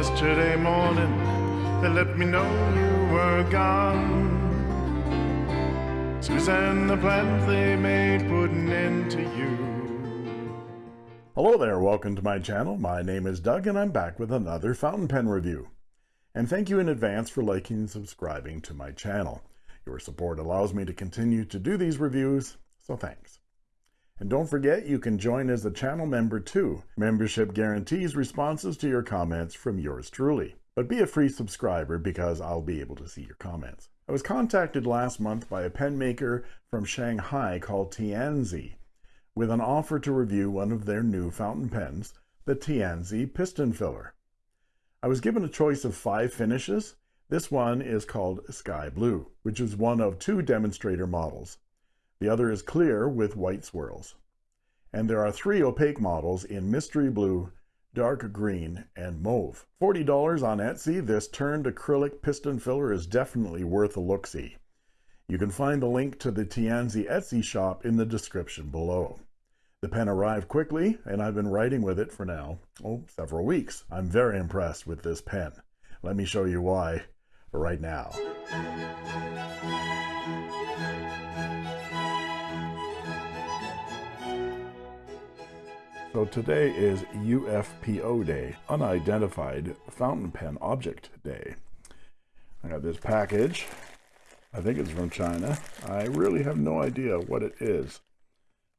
yesterday morning they let me know you were gone. Suzanne, the plans they made put an end to you. Hello there, welcome to my channel. My name is Doug and I'm back with another fountain pen review. And thank you in advance for liking and subscribing to my channel. Your support allows me to continue to do these reviews, so thanks. And don't forget, you can join as a channel member too. Membership guarantees responses to your comments from yours truly. But be a free subscriber because I'll be able to see your comments. I was contacted last month by a pen maker from Shanghai called Tianzi with an offer to review one of their new fountain pens, the Tianzi Piston Filler. I was given a choice of five finishes. This one is called Sky Blue, which is one of two demonstrator models. The other is clear with white swirls. And there are three opaque models in mystery blue, dark green, and mauve. $40 on Etsy, this turned acrylic piston filler is definitely worth a look-see. You can find the link to the Tianzi Etsy shop in the description below. The pen arrived quickly, and I've been writing with it for now, oh, several weeks. I'm very impressed with this pen. Let me show you why right now. So today is UFPO Day, Unidentified Fountain Pen Object Day. I got this package. I think it's from China. I really have no idea what it is.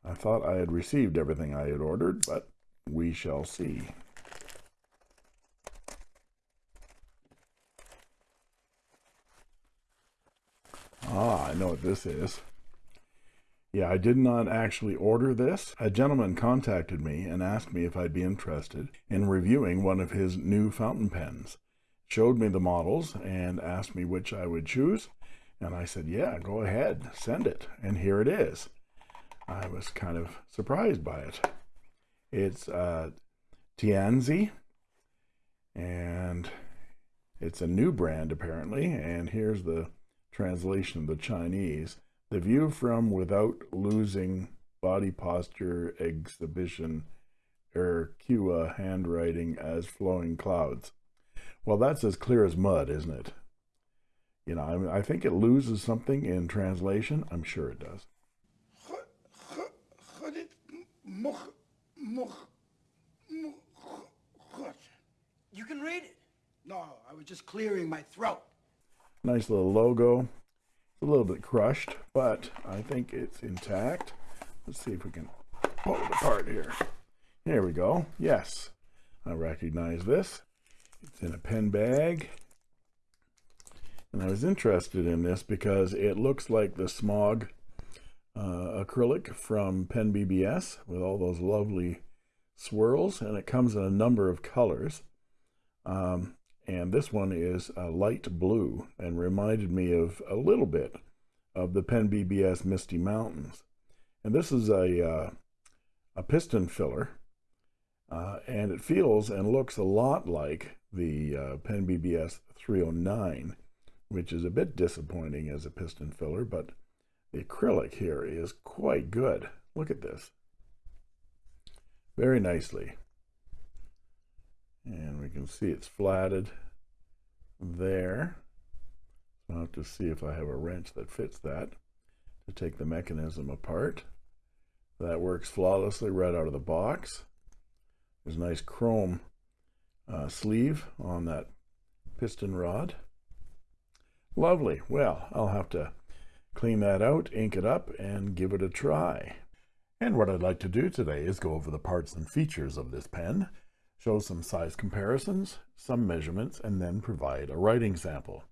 I thought I had received everything I had ordered, but we shall see. Ah, I know what this is. Yeah, I did not actually order this. A gentleman contacted me and asked me if I'd be interested in reviewing one of his new fountain pens. Showed me the models and asked me which I would choose. And I said, yeah, go ahead, send it. And here it is. I was kind of surprised by it. It's uh, Tianzi, and it's a new brand apparently. And here's the translation of the Chinese. The view from without losing body posture exhibition Erqua handwriting as flowing clouds. Well, that's as clear as mud, isn't it? You know, I, mean, I think it loses something in translation. I'm sure it does. You can read it. No, I was just clearing my throat. Nice little logo a little bit crushed, but I think it's intact. Let's see if we can pull it apart here. Here we go. Yes, I recognize this. It's in a pen bag. And I was interested in this because it looks like the smog uh, acrylic from Pen BBS with all those lovely swirls, and it comes in a number of colors. Um, and this one is a light blue and reminded me of a little bit of the Pen BBS Misty Mountains. And this is a, uh, a piston filler, uh, and it feels and looks a lot like the uh, Pen BBS 309, which is a bit disappointing as a piston filler, but the acrylic here is quite good. Look at this. Very nicely can see it's flatted there. I'll have to see if I have a wrench that fits that to take the mechanism apart. That works flawlessly right out of the box. There's a nice chrome uh, sleeve on that piston rod. Lovely. Well I'll have to clean that out ink it up and give it a try. And what I'd like to do today is go over the parts and features of this pen show some size comparisons, some measurements, and then provide a writing sample.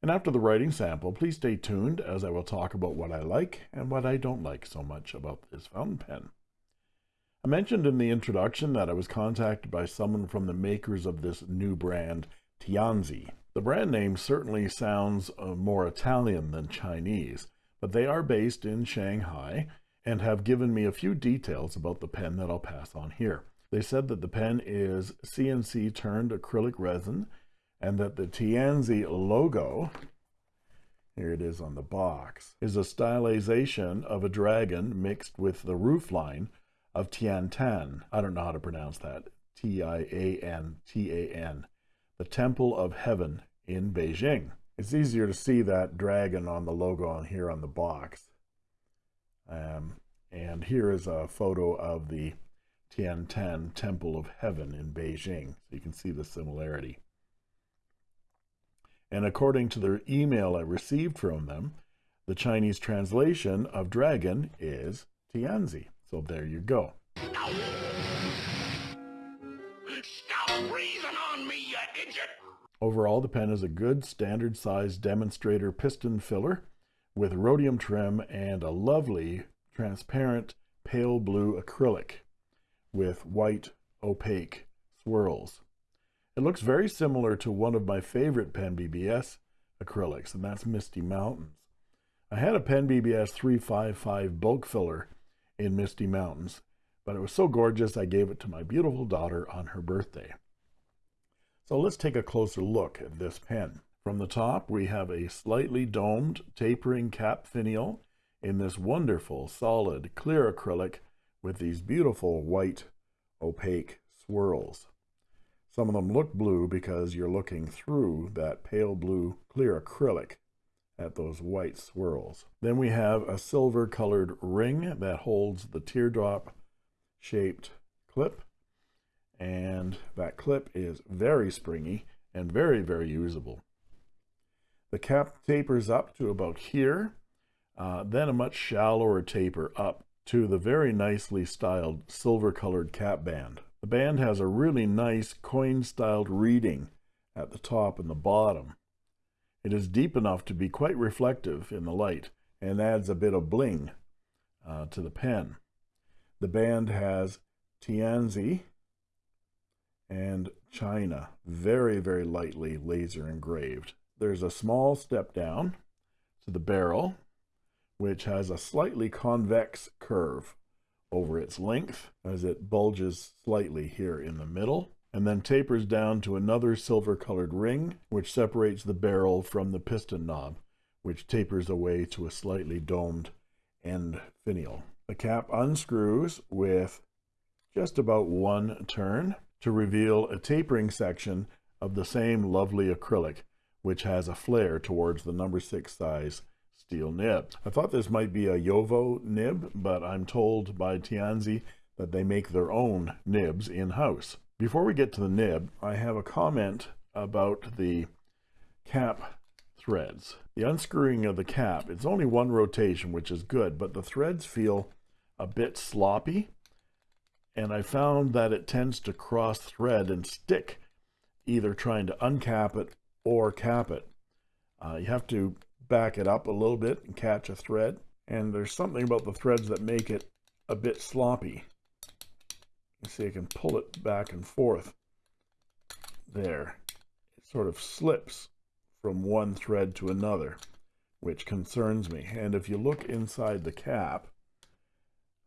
And after the writing sample, please stay tuned as I will talk about what I like and what I don't like so much about this fountain pen. I mentioned in the introduction that I was contacted by someone from the makers of this new brand, Tianzi. The brand name certainly sounds uh, more Italian than Chinese, but they are based in Shanghai and have given me a few details about the pen that I'll pass on here. They said that the pen is CNC turned acrylic resin and that the Tianzi logo, here it is on the box, is a stylization of a dragon mixed with the roofline of Tiantan. I don't know how to pronounce that. T-I-A-N, T-A-N. the Temple of Heaven in Beijing. It's easier to see that dragon on the logo on here on the box. Um, and here is a photo of the Tiantan Temple of Heaven in Beijing. So you can see the similarity. And according to the email I received from them, the Chinese translation of dragon is Tianzi. So there you go. Stop breathing on me, you idiot! Overall, the pen is a good standard size demonstrator piston filler with rhodium trim and a lovely transparent pale blue acrylic with white opaque swirls. It looks very similar to one of my favorite Pen BBS acrylics, and that's Misty Mountains. I had a Pen BBS 355 bulk filler in Misty Mountains, but it was so gorgeous I gave it to my beautiful daughter on her birthday. So let's take a closer look at this pen. From the top, we have a slightly domed tapering cap finial in this wonderful, solid, clear acrylic with these beautiful white, opaque swirls. Some of them look blue because you're looking through that pale blue clear acrylic at those white swirls. Then we have a silver colored ring that holds the teardrop shaped clip. And that clip is very springy and very, very usable. The cap tapers up to about here, uh, then a much shallower taper up to the very nicely styled silver colored cap band. The band has a really nice coin styled reeding at the top and the bottom. It is deep enough to be quite reflective in the light and adds a bit of bling uh, to the pen. The band has Tianzi and China, very, very lightly laser engraved. There's a small step down to the barrel, which has a slightly convex curve over its length as it bulges slightly here in the middle and then tapers down to another silver colored ring which separates the barrel from the piston knob which tapers away to a slightly domed end finial. The cap unscrews with just about one turn to reveal a tapering section of the same lovely acrylic which has a flare towards the number six size steel nib. I thought this might be a JoWo nib, but I'm told by Tianzi that they make their own nibs in-house. Before we get to the nib, I have a comment about the cap threads. The unscrewing of the cap, it's only one rotation, which is good, but the threads feel a bit sloppy, and I found that it tends to cross thread and stick, either trying to uncap it or cap it. Uh, you have to back it up a little bit and catch a thread. And there's something about the threads that make it a bit sloppy. You see I can pull it back and forth. There. It sort of slips from one thread to another, which concerns me. And if you look inside the cap,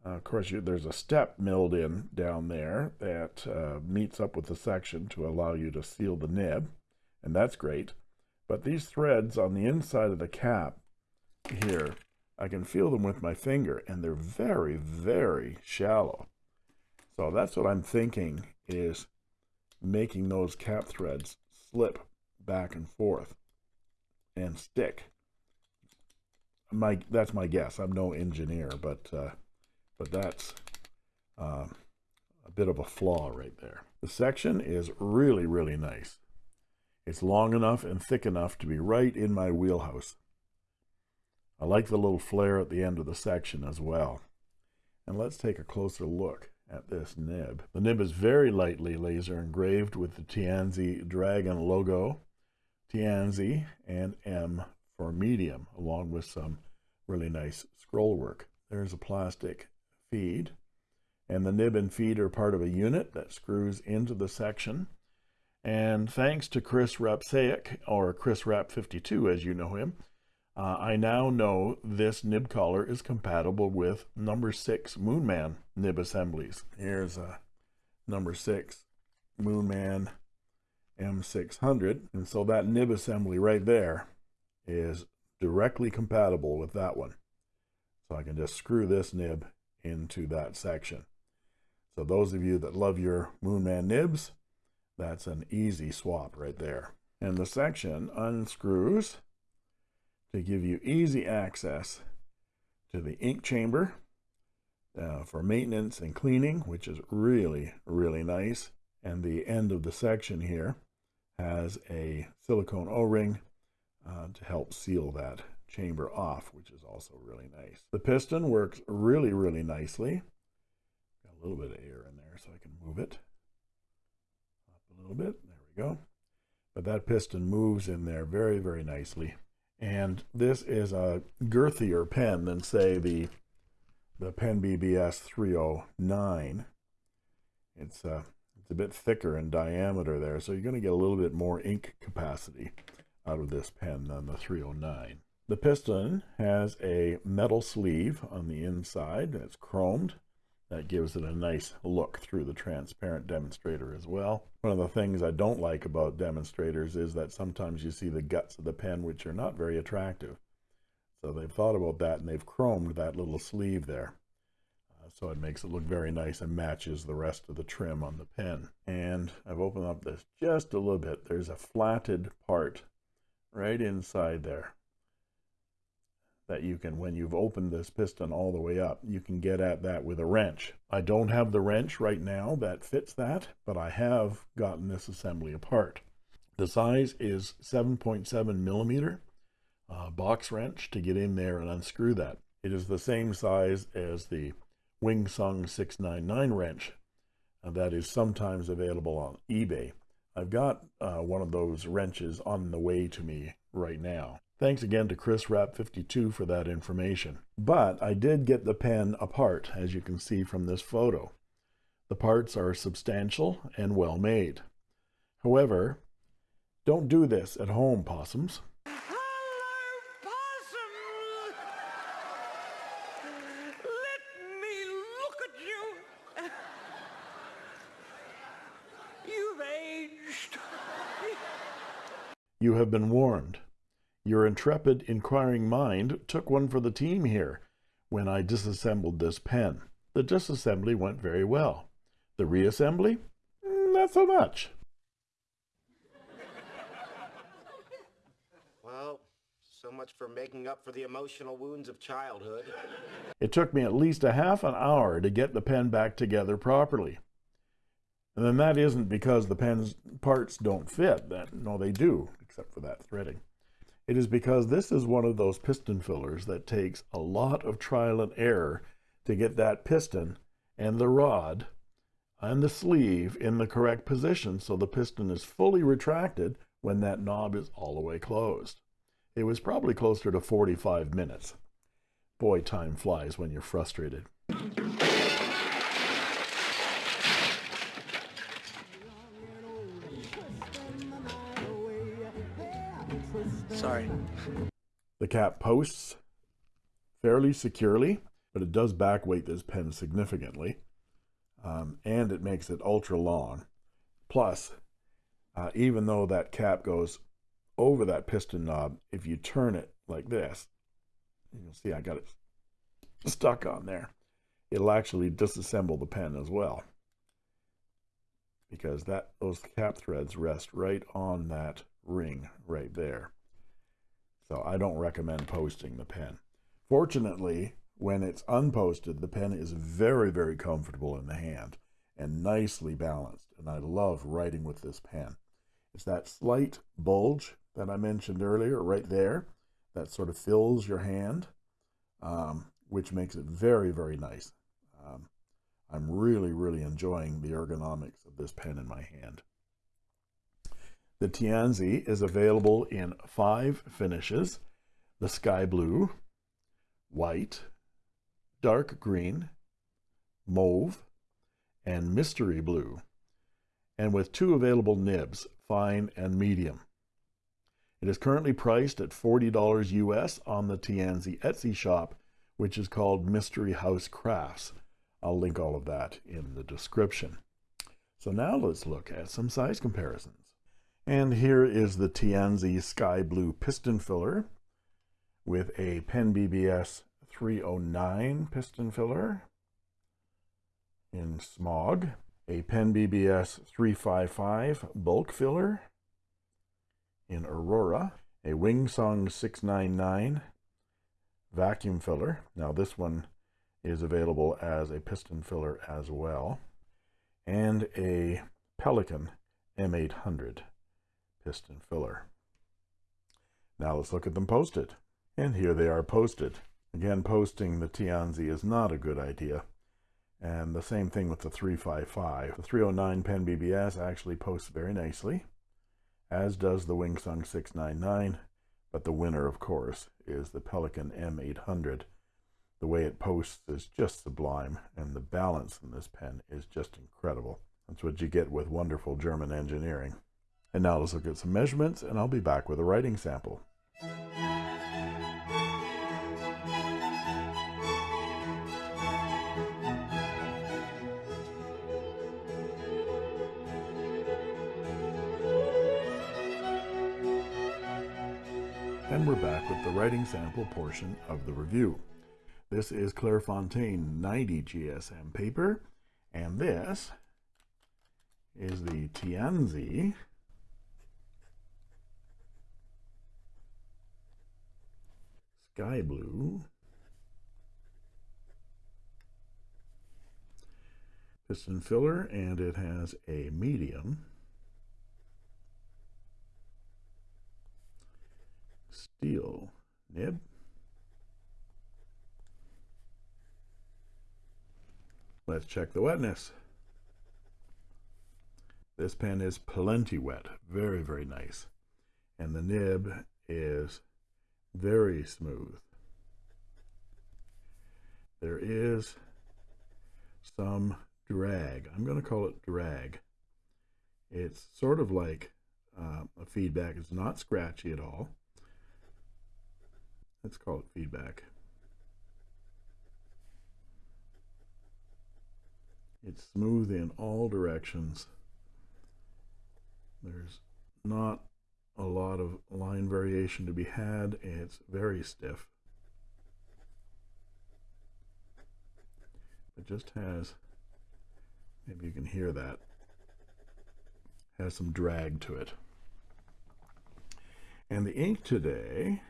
uh, of course, you, there's a step milled in down there that uh, meets up with the section to allow you to seal the nib and that's great. But these threads on the inside of the cap here, I can feel them with my finger, and they're very, very shallow. So that's what I'm thinking is making those cap threads slip back and forth and stick. My that's my guess. I'm no engineer, but uh, but that's uh, a bit of a flaw right there. The section is really really nice. It's long enough and thick enough to be right in my wheelhouse. I like the little flare at the end of the section as well. And let's take a closer look at this nib. The nib is very lightly laser engraved with the Tianzi Dragon logo, Tianzi and M for medium, along with some really nice scroll work. There's a plastic feed, and the nib and feed are part of a unit that screws into the section and thanks to Chris Rapsaic, or Chris Rap 52 as you know him, uh, I now know this nib collar is compatible with number six Moonman nib assemblies. Here's a number six Moonman M600. And so that nib assembly right there is directly compatible with that one. So I can just screw this nib into that section. So those of you that love your Moonman nibs, That's an easy swap right there. And the section unscrews to give you easy access to the ink chamber uh, for maintenance and cleaning, which is really, really nice. And the end of the section here has a silicone O-ring uh, to help seal that chamber off, which is also really nice. The piston works really, really nicely. Got a little bit of air in there so I can move it a little bit. There we go. But that piston moves in there very, very nicely. And this is a girthier pen than, say, the the Pen BBS 309. It's, uh, it's a bit thicker in diameter there, so you're going to get a little bit more ink capacity out of this pen than the 309. The piston has a metal sleeve on the inside that's chromed. That gives it a nice look through the transparent demonstrator as well. One of the things I don't like about demonstrators is that sometimes you see the guts of the pen, which are not very attractive. So they've thought about that and they've chromed that little sleeve there. Uh, so it makes it look very nice and matches the rest of the trim on the pen. And I've opened up this just a little bit. There's a flatted part right inside there that you can, when you've opened this piston all the way up, you can get at that with a wrench. I don't have the wrench right now that fits that, but I have gotten this assembly apart. The size is 7.7 millimeter uh, box wrench to get in there and unscrew that. It is the same size as the Wing Sung 699 wrench that is sometimes available on eBay. I've got uh, one of those wrenches on the way to me right now. Thanks again to Chris Rap 52 for that information. But I did get the pen apart, as you can see from this photo. The parts are substantial and well made. However, don't do this at home, possums. You have been warned. Your intrepid inquiring mind took one for the team here when I disassembled this pen. The disassembly went very well. The reassembly? Mm, not so much. Well, so much for making up for the emotional wounds of childhood. It took me at least a half an hour to get the pen back together properly. And then that isn't because the pen's parts don't fit. That no, they do except for that threading. It is because this is one of those piston fillers that takes a lot of trial and error to get that piston and the rod and the sleeve in the correct position so the piston is fully retracted when that knob is all the way closed. It was probably closer to 45 minutes. Boy, time flies when you're frustrated. Sorry. The cap posts fairly securely, but it does backweight this pen significantly. Um, and it makes it ultra long. Plus, uh, even though that cap goes over that piston knob, if you turn it like this, you'll see I got it stuck on there. It'll actually disassemble the pen as well because that those cap threads rest right on that ring right there. So I don't recommend posting the pen. Fortunately, when it's unposted, the pen is very, very comfortable in the hand and nicely balanced. And I love writing with this pen. It's that slight bulge that I mentioned earlier right there that sort of fills your hand, um, which makes it very, very nice. Um, I'm really, really enjoying the ergonomics of this pen in my hand. The Tianzi is available in five finishes, the sky blue, white, dark green, mauve, and mystery blue, and with two available nibs, fine and medium. It is currently priced at $40 US on the Tianzi Etsy shop, which is called Mystery House Crafts. I'll link all of that in the description. So now let's look at some size comparisons. And here is the Tianzi Sky Blue piston filler with a Pen BBS 309 piston filler in smog. a Pen BBS 355 bulk filler in Aurora, a Wingsung 699 vacuum filler. Now this one is available as a piston filler as well, and a Pelikan M800 piston filler. Now let's look at them posted. And here they are posted. Again, posting the Tianzi is not a good idea. And the same thing with the 355. The 309 Pen BBS actually posts very nicely, as does the Wingsung 699. But the winner, of course, is the Pelikan M800. The way it posts is just sublime, and the balance in this pen is just incredible. That's what you get with wonderful German engineering. And now let's look at some measurements, and I'll be back with a writing sample. And we're back with the writing sample portion of the review. This is Clairefontaine 90 GSM paper, and this is the Tianzi Sky Blue piston filler, and it has a medium steel nib. Let's check the wetness. This pen is plenty wet, very, very nice. And the nib is very smooth. There is some drag. I'm going to call it drag. It's sort of like uh, a feedback. It's not scratchy at all. Let's call it feedback. It's smooth in all directions. There's not a lot of line variation to be had. It's very stiff. It just has, maybe you can hear that, has some drag to it. And the ink today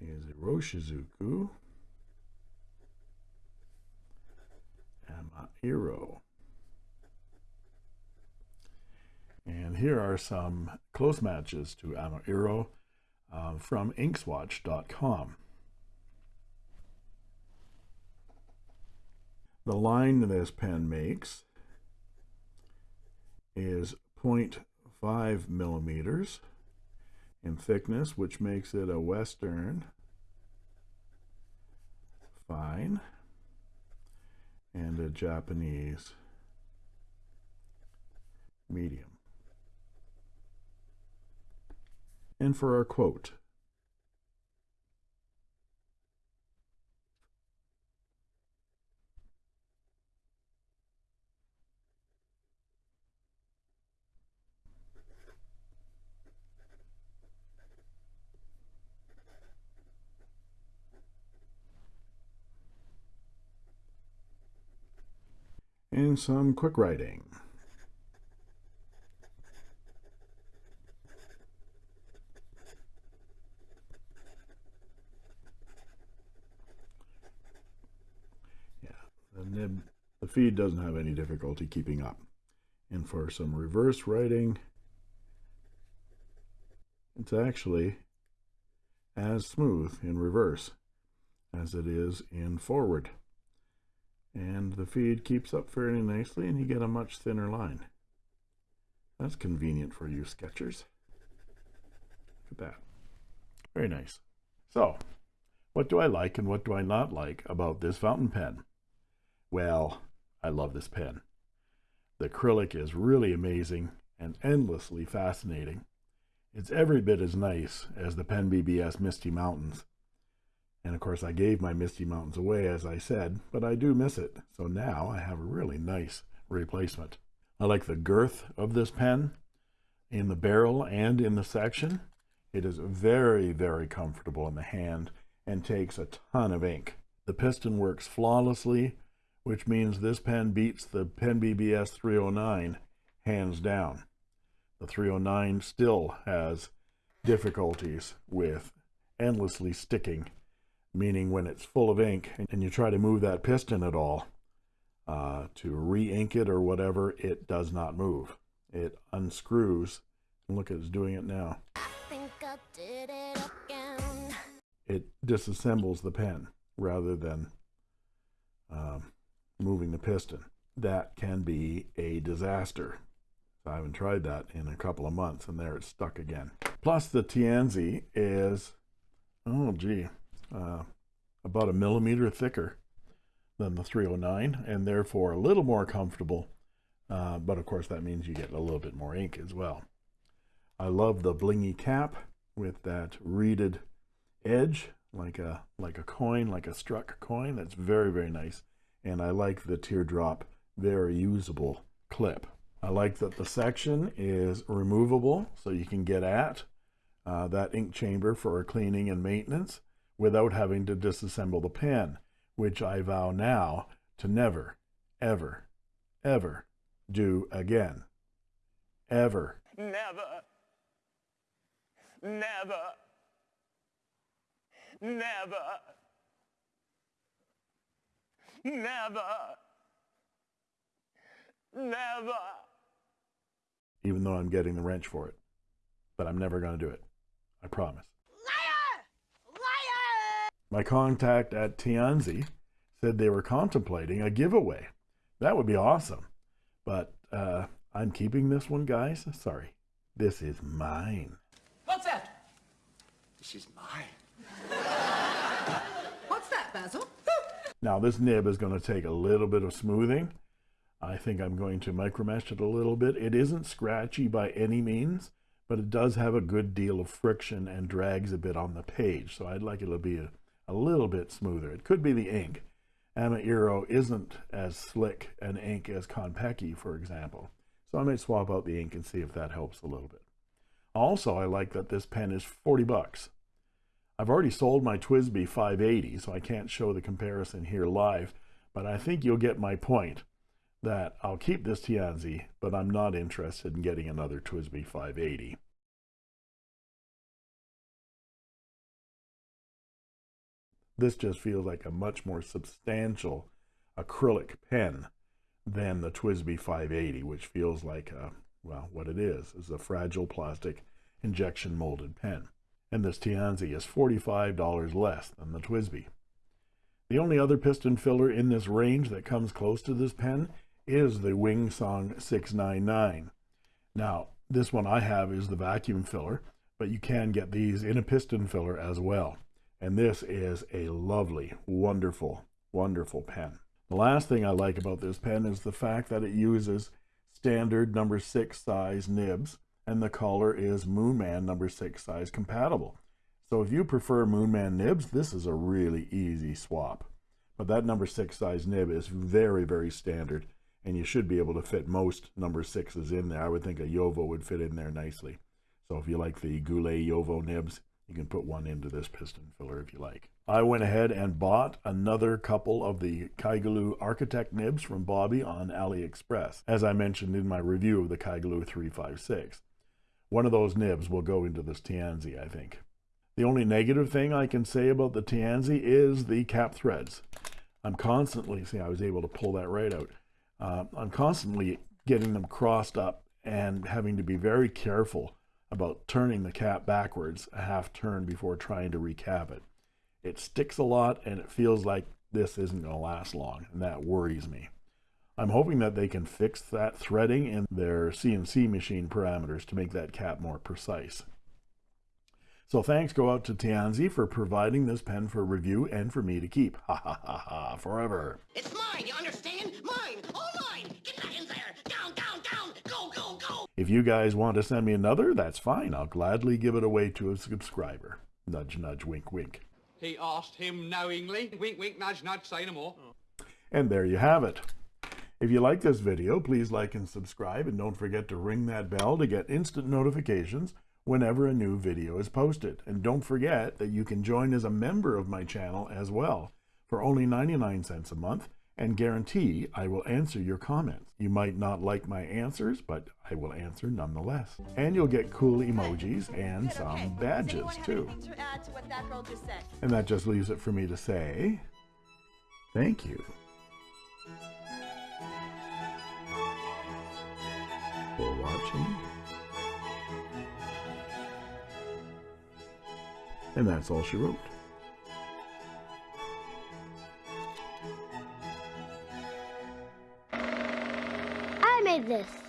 is a Iroshizuku Amairo. And here are some close matches to Amairo uh, from inkswatch.com. The line this pen makes is 0.5 millimeters in thickness, which makes it a Western fine and a Japanese medium. And for our quote, and some quick writing. Yeah, the nib, the feed doesn't have any difficulty keeping up. And for some reverse writing, it's actually as smooth in reverse as it is in forward and the feed keeps up fairly nicely and you get a much thinner line. That's convenient for you sketchers. Look at that. Very nice. So, what do I like and what do I not like about this fountain pen? Well, I love this pen. The acrylic is really amazing and endlessly fascinating. It's every bit as nice as the Pen BBS Misty Mountains, and of course, I gave my Misty Mountains away, as I said, but I do miss it. So now I have a really nice replacement. I like the girth of this pen in the barrel and in the section. It is very, very comfortable in the hand and takes a ton of ink. The piston works flawlessly which means this pen beats the Pen BBS 309 hands down. The 309 still has difficulties with endlessly sticking, meaning when it's full of ink and you try to move that piston at all uh, to re-ink it or whatever, it does not move. It unscrews. Look, at it's doing it now. It, it disassembles the pen rather than um, moving the piston. That can be a disaster. I haven't tried that in a couple of months, and there it's stuck again. Plus, the Tianzi is, oh gee, uh, about a millimeter thicker than the 309, and therefore a little more comfortable. Uh, but of course, that means you get a little bit more ink as well. I love the blingy cap with that reeded edge, like a like a coin, like a struck coin. That's very very nice, and I like the teardrop, very usable clip. I like that the section is removable so you can get at uh, that ink chamber for cleaning and maintenance without having to disassemble the pen, which I vow now to never, ever, ever do again. Ever. Never. Never. Never. Never. Never even though I'm getting the wrench for it. But I'm never going to do it. I promise. Liar! Liar! My contact at Tianzi said they were contemplating a giveaway. That would be awesome. But uh, I'm keeping this one, guys. Sorry. This is mine. What's that? This is mine. What's that, Basil? Now, this nib is going to take a little bit of smoothing. I think I'm going to micromesh it a little bit. It isn't scratchy by any means, but it does have a good deal of friction and drags a bit on the page. So I'd like it to be a, a little bit smoother. It could be the ink. Ama-Iro isn't as slick an ink as Konpeki, for example. So I might swap out the ink and see if that helps a little bit. Also, I like that this pen is 40 bucks. I've already sold my TWSBI 580, so I can't show the comparison here live, but I think you'll get my point that I'll keep this Tianzi, but I'm not interested in getting another TWSBI 580. This just feels like a much more substantial acrylic pen than the TWSBI 580, which feels like, a, well, what it is, is a fragile plastic injection molded pen. And this Tianzi is $45 less than the TWSBI. The only other piston filler in this range that comes close to this pen is the Wingsung 699. Now, this one I have is the vacuum filler, but you can get these in a piston filler as well. And this is a lovely, wonderful, wonderful pen. The last thing I like about this pen is the fact that it uses standard number six size nibs and the color is Moonman number six size compatible. So if you prefer Moonman nibs, this is a really easy swap. But that number six size nib is very, very standard and you should be able to fit most number sixes in there. I would think a JoWo would fit in there nicely. So if you like the Goulet JoWo nibs, you can put one into this piston filler if you like. I went ahead and bought another couple of the Kaigelu Architect nibs from Bobby on AliExpress, as I mentioned in my review of the Kaigelu 356. One of those nibs will go into this Tianzi, I think. The only negative thing I can say about the Tianzi is the cap threads. I'm constantly, see, I was able to pull that right out. Uh, I'm constantly getting them crossed up and having to be very careful about turning the cap backwards a half turn before trying to recap it. It sticks a lot and it feels like this isn't going to last long and that worries me. I'm hoping that they can fix that threading in their CNC machine parameters to make that cap more precise. So thanks go out to Tianzi for providing this pen for review and for me to keep. Ha ha ha ha, forever. It's mine, you understand? Mine, all mine! Get back in there! Down, down, down! Go, go, go! If you guys want to send me another, that's fine. I'll gladly give it away to a subscriber. Nudge, nudge, wink, wink. He asked him knowingly. Wink, wink, nudge, nudge, say no more. And there you have it. If you like this video, please like and subscribe, and don't forget to ring that bell to get instant notifications whenever a new video is posted. And don't forget that you can join as a member of my channel as well for only 99 cents a month and guarantee I will answer your comments. You might not like my answers, but I will answer nonetheless. And you'll get cool emojis and Good, okay. some badges too. to to that girl just said? And that just leaves it for me to say thank you and that's all she wrote. I made this.